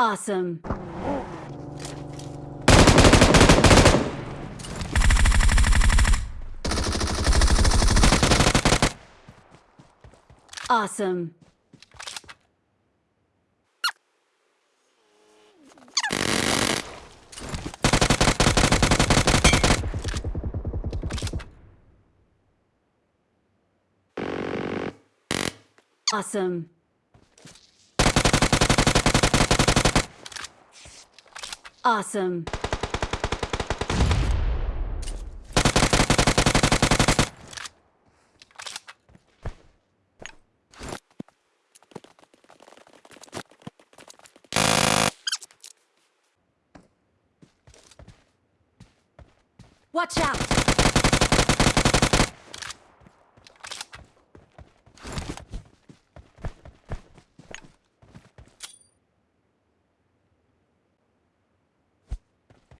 Awesome. Awesome. Awesome. Awesome. Watch out!